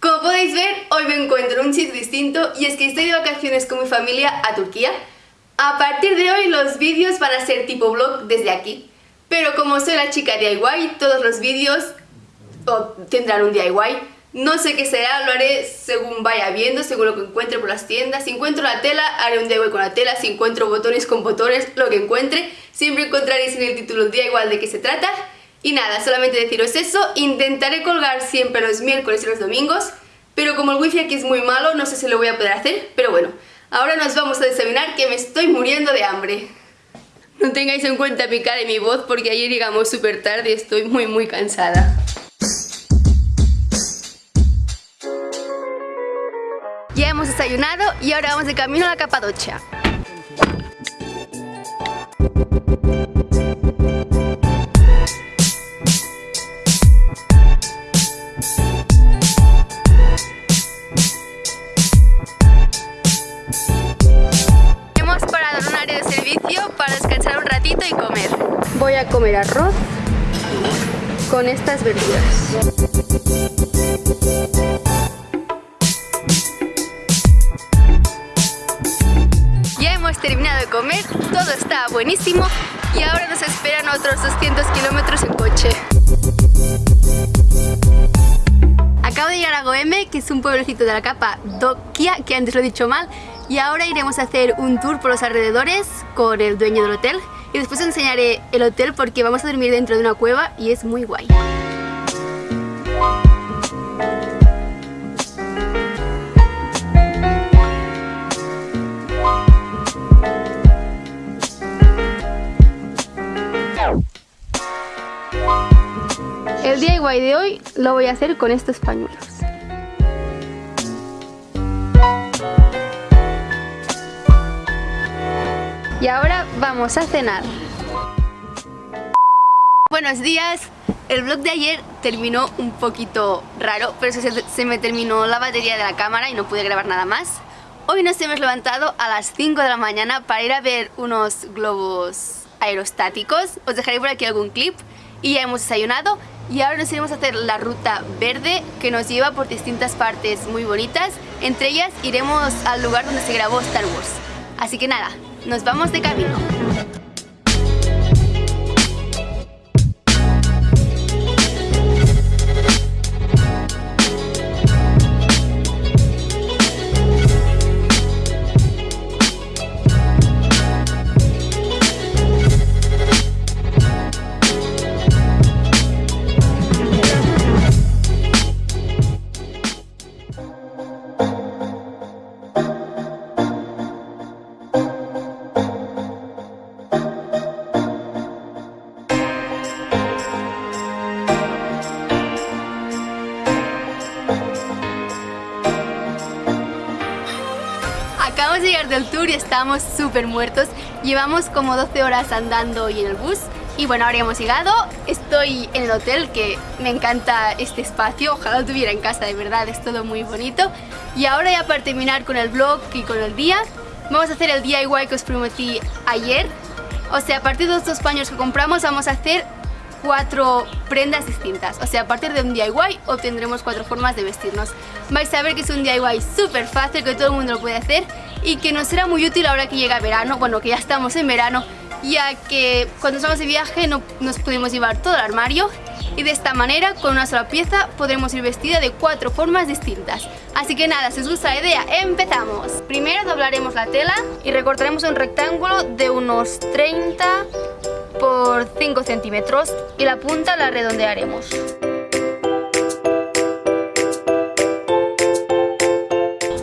Como podéis ver, hoy me encuentro en un sitio distinto y es que estoy de vacaciones con mi familia a Turquía. A partir de hoy los vídeos van a ser tipo vlog desde aquí. Pero como soy la chica DIY, todos los vídeos tendrán un DIY. No sé qué será, lo haré según vaya viendo, según lo que encuentre por las tiendas. Si encuentro la tela, haré un DIY con la tela. Si encuentro botones con botones, lo que encuentre. Siempre encontraréis en el título DIY de qué se trata. Y nada, solamente deciros eso, intentaré colgar siempre los miércoles y los domingos, pero como el wifi aquí es muy malo, no sé si lo voy a poder hacer, pero bueno, ahora nos vamos a desayunar que me estoy muriendo de hambre. No tengáis en cuenta mi cara y mi voz porque ayer llegamos súper tarde y estoy muy muy cansada. Ya hemos desayunado y ahora vamos de camino a la Capadocia. Voy a comer arroz con estas verduras. Ya hemos terminado de comer, todo está buenísimo y ahora nos esperan otros 200 kilómetros en coche. Acabo de llegar a Goeme, que es un pueblecito de la capa Dokia, que antes lo he dicho mal, y ahora iremos a hacer un tour por los alrededores con el dueño del hotel y después os enseñaré el hotel porque vamos a dormir dentro de una cueva y es muy guay. El DIY de hoy lo voy a hacer con estos pañuelos. Y ahora vamos a cenar. Buenos días. El vlog de ayer terminó un poquito raro, pero se, se, me terminó la batería de la cámara y no pude grabar nada más. Hoy nos hemos levantado a las 5 de la mañana para ir a ver unos globos aerostáticos. Os dejaré por aquí algún clip y ya hemos desayunado y ahora nos iremos a hacer la ruta verde que nos lleva por distintas partes muy bonitas. Entre ellas iremos al lugar donde se grabó Star Wars. Así que nada, nos vamos de camino. Llegar del tour y estamos súper muertos. Llevamos como 12 horas andando y en el bus. Y bueno, ahora hemos llegado, estoy en el hotel, que me encanta este espacio, ojalá lo tuviera en casa, de verdad, es todo muy bonito. Y ahora ya para terminar con el vlog y con el día, vamos a hacer el DIY que os prometí ayer. O sea, a partir de estos paños que compramos vamos a hacer cuatro prendas distintas. O sea, a partir de un DIY obtendremos cuatro formas de vestirnos. Vais a ver que es un DIY súper fácil, que todo el mundo lo puede hacer y que nos será muy útil ahora que llega verano, bueno, que ya estamos en verano, ya que cuando estamos de viaje no nos pudimos llevar todo el armario y de esta manera, con una sola pieza, podremos ir vestida de cuatro formas distintas. Así que nada, si os gusta la idea, ¡empezamos! Primero doblaremos la tela y recortaremos un rectángulo de unos 30 por 5 centímetros y la punta la redondearemos.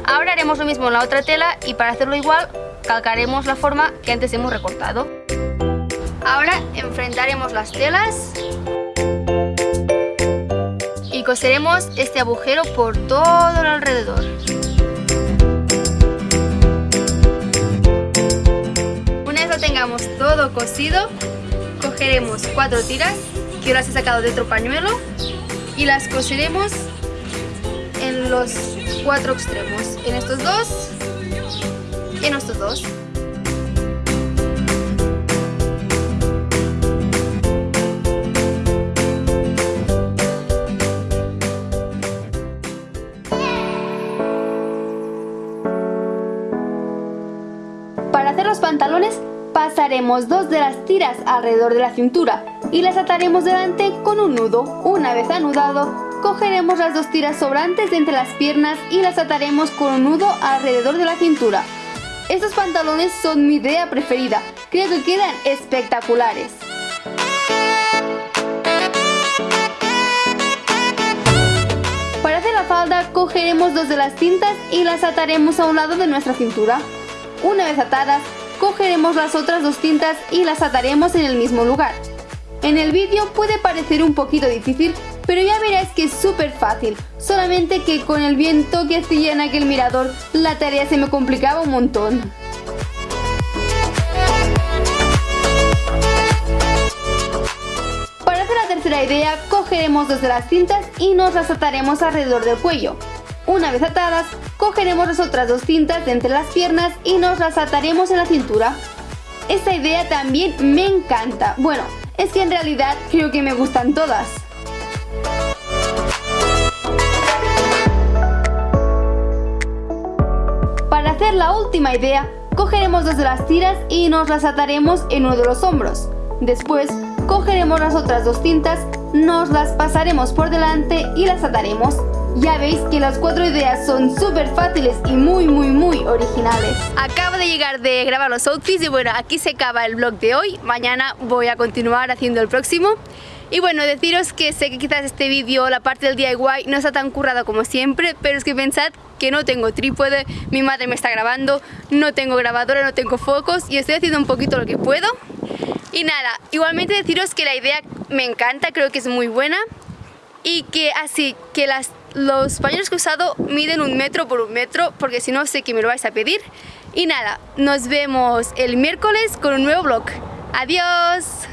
Ahora haremos lo mismo en la otra tela y para hacerlo igual calcaremos la forma que antes hemos recortado. Ahora enfrentaremos las telas y coseremos este agujero por todo el alrededor. Una vez lo tengamos todo cosido, cogeremos cuatro tiras que las he sacado de otro pañuelo y las coseremos en los cuatro extremos, en estos dos y en estos dos. Pasaremos dos de las tiras alrededor de la cintura y las ataremos delante con un nudo. Una vez anudado, cogeremos las dos tiras sobrantes de entre las piernas y las ataremos con un nudo alrededor de la cintura. Estos pantalones son mi idea preferida, creo que quedan espectaculares. Para hacer la falda cogeremos dos de las cintas y las ataremos a un lado de nuestra cintura. Una vez atadas, cogeremos las otras dos cintas y las ataremos en el mismo lugar. En el vídeo puede parecer un poquito difícil, pero ya veréis que es súper fácil, solamente que con el viento que hacía en aquel mirador, la tarea se me complicaba un montón. Para hacer la tercera idea, cogeremos dos de las cintas y nos las ataremos alrededor del cuello. Una vez atadas, cogeremos las otras dos cintas de entre las piernas y nos las ataremos en la cintura. Esta idea también me encanta. Bueno, es que en realidad creo que me gustan todas. Para hacer la última idea, cogeremos dos de las tiras y nos las ataremos en uno de los hombros. Después, cogeremos las otras dos cintas, nos las pasaremos por delante y las ataremos. Ya veis que las cuatro ideas son súper fáciles y muy muy muy originales. Acabo de llegar de grabar los outfits y bueno, aquí se acaba el vlog de hoy. Mañana voy a continuar haciendo el próximo. Y bueno, deciros que sé que quizás este vídeo, la parte del DIY, no está tan currada como siempre, pero es que pensad que no tengo trípode, mi madre me está grabando, no tengo grabadora, no tengo focos y estoy haciendo un poquito lo que puedo. Y nada, igualmente deciros que la idea me encanta, creo que es muy buena y que así que las los pañuelos que he usado miden un metro por un metro porque si no sé que me lo vais a pedir. Y nada, nos vemos el miércoles con un nuevo vlog. ¡Adiós!